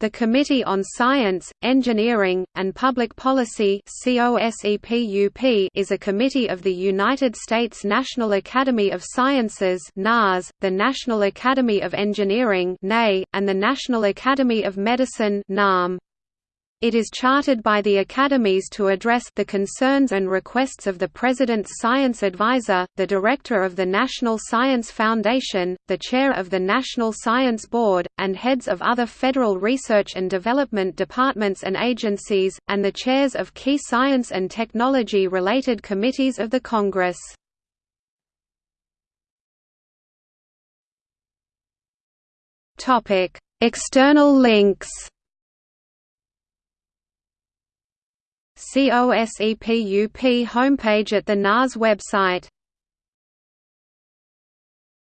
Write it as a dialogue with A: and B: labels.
A: The Committee on Science, Engineering, and Public Policy is a committee of the United States National Academy of Sciences the National Academy of Engineering and the National Academy of Medicine it is chartered by the academies to address the concerns and requests of the President's Science Advisor, the Director of the National Science Foundation, the Chair of the National Science Board, and heads of other federal research and development departments and agencies, and the chairs of key science and technology-related committees of the Congress. External links COSEPUP homepage at the NAS website